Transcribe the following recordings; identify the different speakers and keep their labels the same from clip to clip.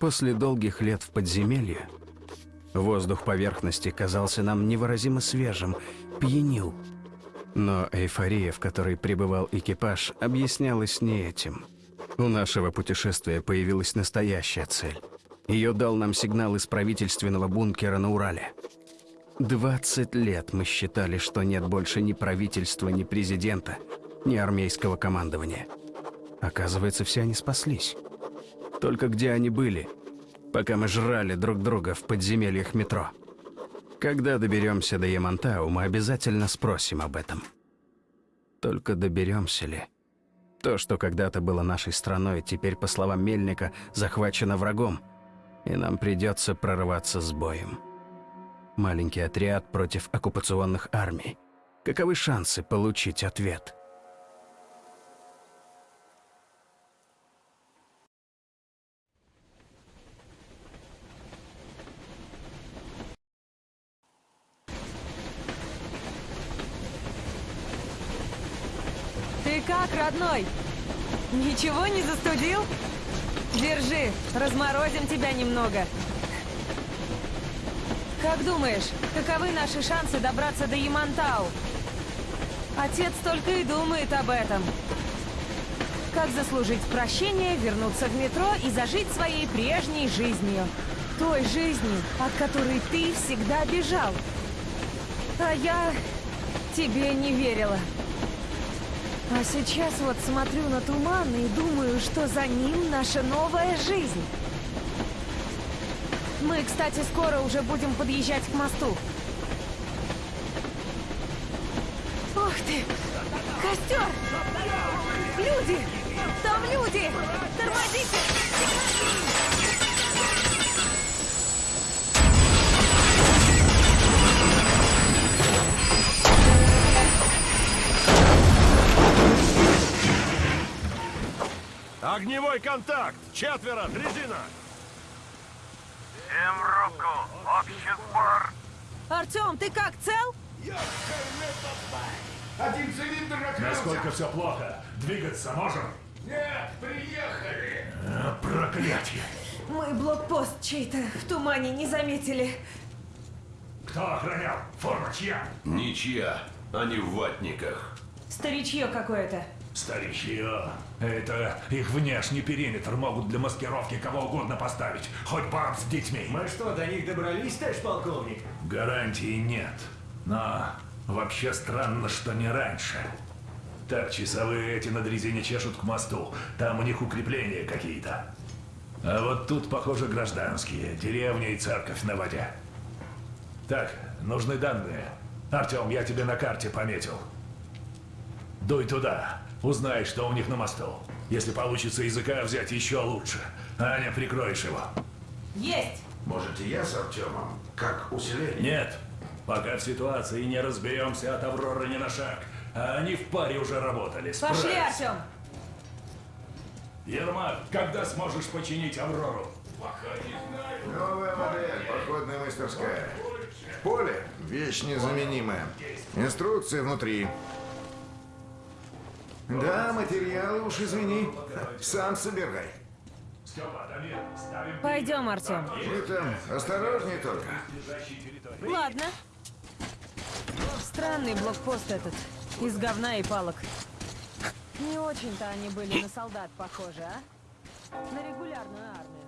Speaker 1: После долгих лет в подземелье воздух поверхности казался нам невыразимо свежим, пьянил. Но эйфория, в которой пребывал экипаж, объяснялась не этим. У нашего путешествия появилась настоящая цель. Ее дал нам сигнал из правительственного бункера на Урале. 20 лет мы считали, что нет больше ни правительства, ни президента, ни армейского командования. Оказывается, все они спаслись. Только где они были, пока мы жрали друг друга в подземельях метро? Когда доберемся до Ямантау, мы обязательно спросим об этом. Только доберемся ли? То, что когда-то было нашей страной, теперь, по словам Мельника, захвачено врагом, и нам придется прорываться с боем. Маленький отряд против оккупационных армий. Каковы шансы получить ответ?
Speaker 2: Ты как, родной? Ничего не застудил? Держи, разморозим тебя немного. Как думаешь, каковы наши шансы добраться до Ямантау? Отец только и думает об этом. Как заслужить прощение, вернуться в метро и зажить своей прежней жизнью. Той жизнью, от которой ты всегда бежал. А я тебе не верила. А сейчас вот смотрю на туман и думаю, что за ним наша новая жизнь. Мы, кстати, скоро уже будем подъезжать к мосту. Ух ты! Костер! Люди! Там люди! Тормозите!
Speaker 3: Огневой контакт! Четверо! Дрезина!
Speaker 4: Всем руку! Общий сбор!
Speaker 2: Артем, ты как, цел?
Speaker 5: Один цилиндр открылся.
Speaker 6: Насколько все плохо? Двигаться можем?
Speaker 5: Нет, приехали.
Speaker 6: А, проклятие!
Speaker 2: Мы блокпост чей-то в тумане не заметили.
Speaker 6: Кто охранял? Форма чья?
Speaker 7: Ничья, они в ватниках.
Speaker 2: Старичье какое-то.
Speaker 6: Старичье. Это их внешний периметр могут для маскировки кого угодно поставить. Хоть баб с детьми.
Speaker 8: Мы что, до них добрались, товарищ полковник?
Speaker 6: Гарантии нет. Но вообще странно, что не раньше. Так, часовые эти на дрезине чешут к мосту. Там у них укрепления какие-то. А вот тут, похоже, гражданские. Деревня и церковь на воде. Так, нужны данные. Артем, я тебе на карте пометил. Дуй туда. Узнай, что у них на мосту. Если получится языка взять, еще лучше. Аня, прикроешь его.
Speaker 2: Есть!
Speaker 5: Может, и я с Артемом? Как усиление?
Speaker 6: Нет, пока в ситуации не разберемся от Авроры ни на шаг. А они в паре уже работали.
Speaker 2: Пошли,
Speaker 6: Справятся.
Speaker 2: Артем!
Speaker 6: Ермак, когда сможешь починить Аврору?
Speaker 5: Новая модель, походная мастерская. Поле – вещь незаменимая. Инструкции внутри. Да, материалы уж извини. Сам собирай.
Speaker 2: Пойдем, Артем.
Speaker 5: Вы там осторожней только.
Speaker 2: Ладно. Странный блокпост этот. Из говна и палок. Не очень-то они были на солдат похожи, а? На регулярную армию.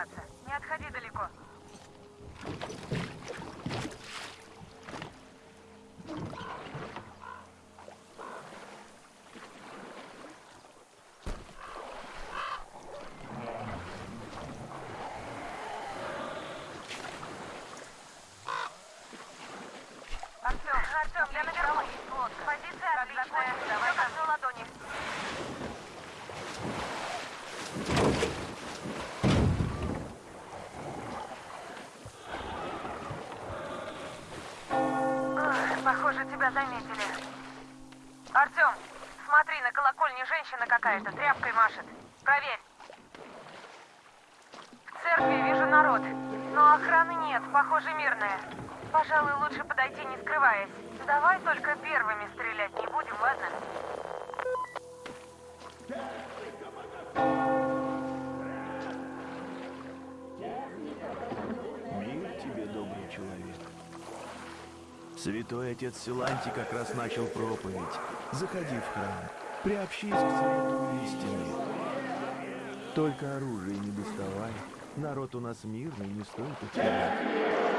Speaker 4: Держаться. Не отходи далеко.
Speaker 2: Позиция. Давай ладони. Похоже, тебя заметили. Артем, смотри, на колокольне женщина какая-то тряпкой машет. Проверь. В церкви вижу народ, но охраны нет, похоже, мирная. Пожалуй, лучше подойти, не скрываясь. Давай только первыми стрелять не будем, ладно?
Speaker 6: Святой отец Силанти как раз начал проповедь. Заходи в храм, приобщись к свету истины. Только оружие не доставай. Народ у нас мирный, не стоит утерять.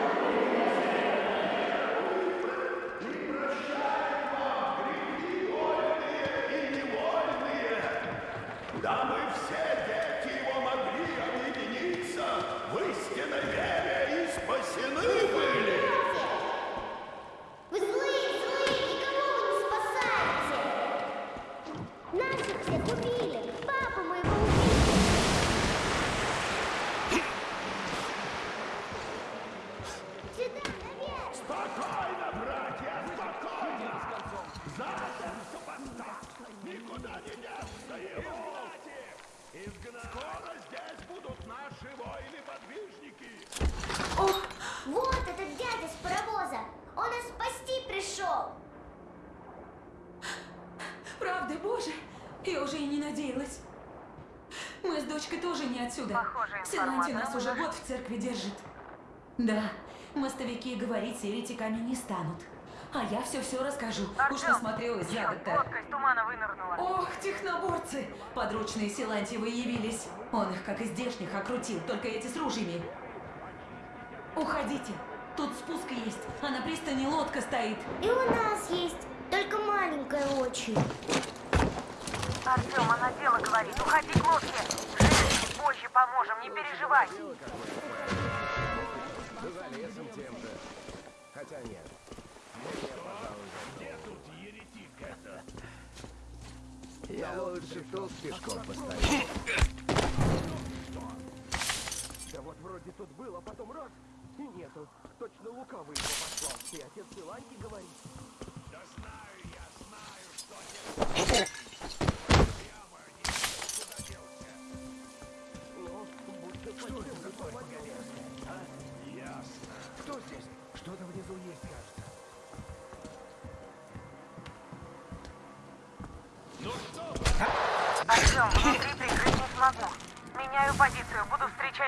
Speaker 9: Надеялась. Мы с дочкой тоже не отсюда. Силанти нас уже год в церкви держит. Да, мостовики говорить с еретиками не станут. А я все-все расскажу. Уж
Speaker 2: Артем,
Speaker 9: насмотрелась
Speaker 2: лодка из тумана вынырнула.
Speaker 9: Ох, техноборцы! Подручные Силантьевы явились. Он их, как и здешних, окрутил, только эти с ружьями. Уходите. Тут спуск есть, а на пристани лодка стоит.
Speaker 10: И у нас есть, только маленькая очень.
Speaker 2: Артем, она дело говорит. Уходи к лодке. Жень, позже поможем, не переживай.
Speaker 5: Я лучше тут пешком постою.
Speaker 11: Да вот вроде тут был, а потом раз, и нету. Точно лукавый его послал. И отец Силанти говорит.
Speaker 5: Кто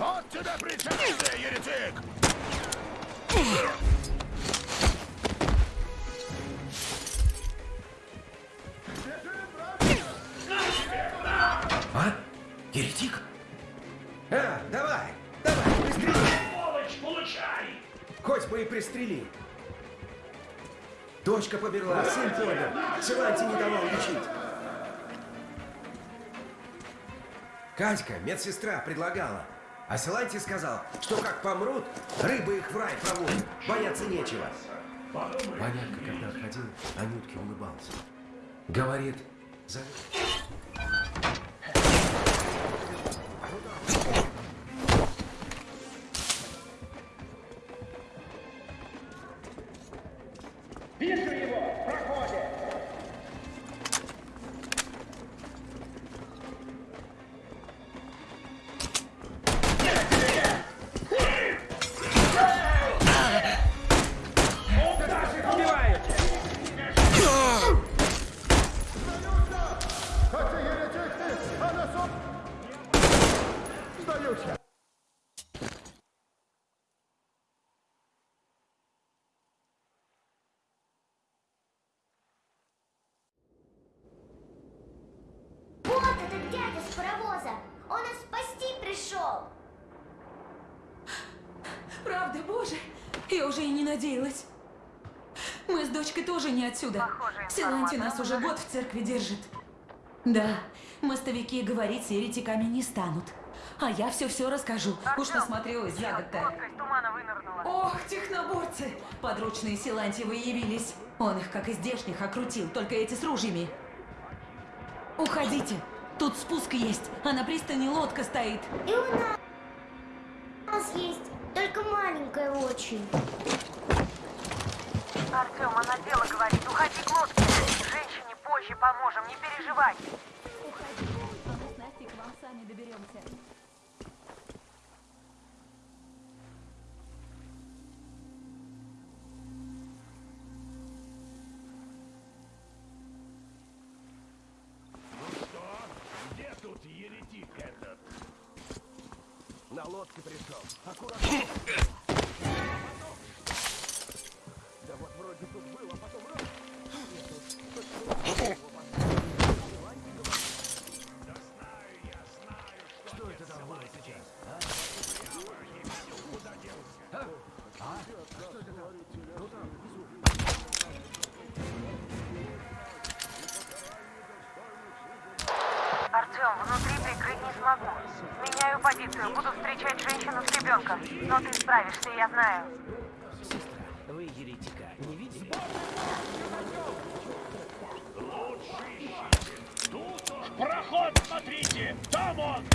Speaker 12: Вот тебе причастие, еретик!
Speaker 13: А? Еретик?
Speaker 5: А, давай, давай, пристрели.
Speaker 14: Сволочь, получай!
Speaker 5: Хоть бы и пристрели. Дочка померла, сын помер. Силанти не давал лечить. Катька, медсестра, предлагала. А Силанти сказал, что как помрут, рыбы их в рай проводят. Бояться нечего. Понятно, когда отходил, Анютке улыбался. Говорит, за...
Speaker 9: боже, я уже и не надеялась. Мы с дочкой тоже не отсюда. Силанти нас уже год в церкви держит. Да, мостовики говорить с еретиками не станут. А я все-все расскажу. Уж насмотрелась за год-то.
Speaker 4: Вынырнула.
Speaker 9: Ох, техноборцы! Подручные Силантьевы явились. Он их, как и здешних, окрутил, только эти с ружьями. Уходите. Тут спуск есть, а на пристани лодка стоит.
Speaker 10: И у нас, у нас есть, только маленькая очень.
Speaker 4: Артем, она дело говорит. Уходи к лодке. Женщине позже поможем, не переживай.
Speaker 9: Уходи, а мы с Настей к вам сами доберемся.
Speaker 8: На лодке пришел. Аккуратно. Да вот вроде тут было, потом раз.
Speaker 4: Ребенком. Но ты справишься, я знаю.
Speaker 5: Вы еретика не видели?
Speaker 3: Проход смотрите! Там он!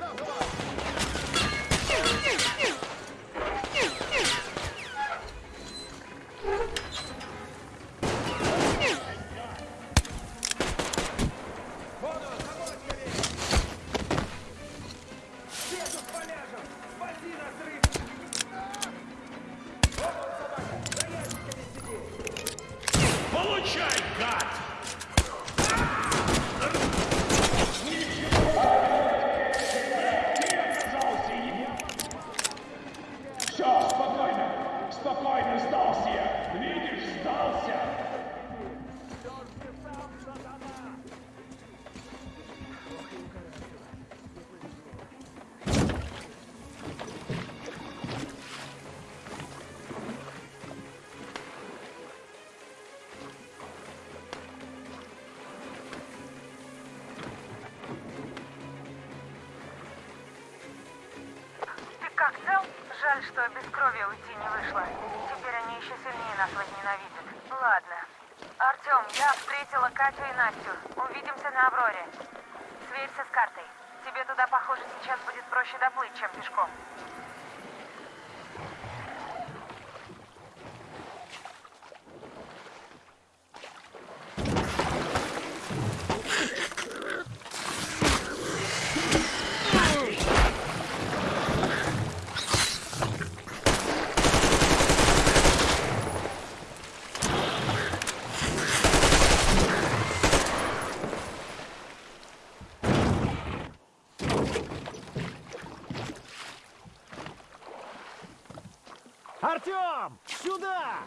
Speaker 3: Еретика
Speaker 4: крови уйти не вышло. Теперь они еще сильнее нас возненавидят. Ладно. Артем, я встретила Катю и Настю. Увидимся на Авроре. Сверься с картой. Тебе туда, похоже, сейчас будет проще доплыть, чем пешком.
Speaker 8: Артем! Сюда!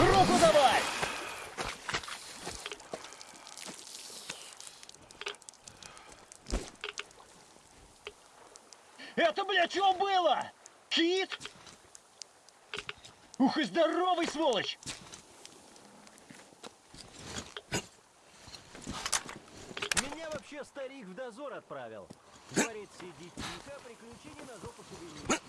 Speaker 8: Руку давай! Это, блядь, что было? Кит? Ух и здоровый сволочь!
Speaker 15: Меня вообще старик в дозор отправил. Говорит, сиди тихо, приключений на пошевелись.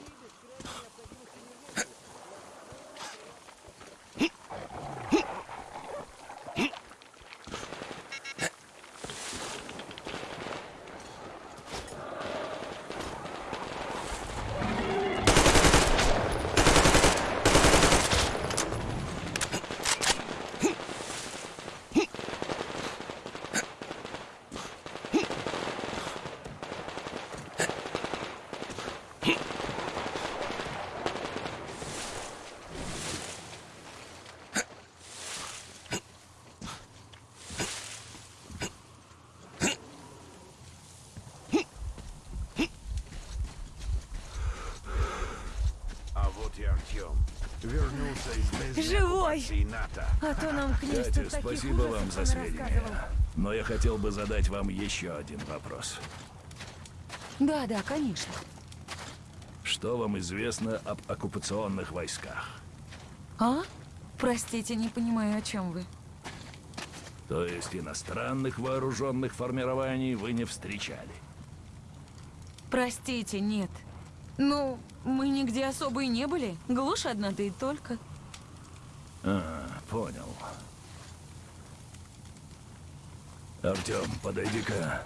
Speaker 2: Вернулся из Живой! А то нам таких
Speaker 6: спасибо вам за сведения. Но я хотел бы задать вам еще один вопрос.
Speaker 9: Да, да, конечно.
Speaker 6: Что вам известно об оккупационных войсках?
Speaker 9: А? Простите, не понимаю, о чем вы.
Speaker 6: То есть иностранных вооруженных формирований вы не встречали?
Speaker 9: Простите, нет. Ну, мы нигде особо и не были. Глушь одна, да и только.
Speaker 6: А, понял. Артем, подойди-ка.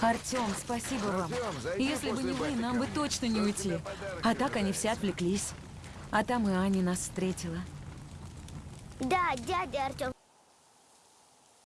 Speaker 9: Артем, спасибо вам. Если бы не вы, нам бы точно не уйти. А так они все отвлеклись. А там и Аня нас встретила.
Speaker 10: Да, дядя Артем,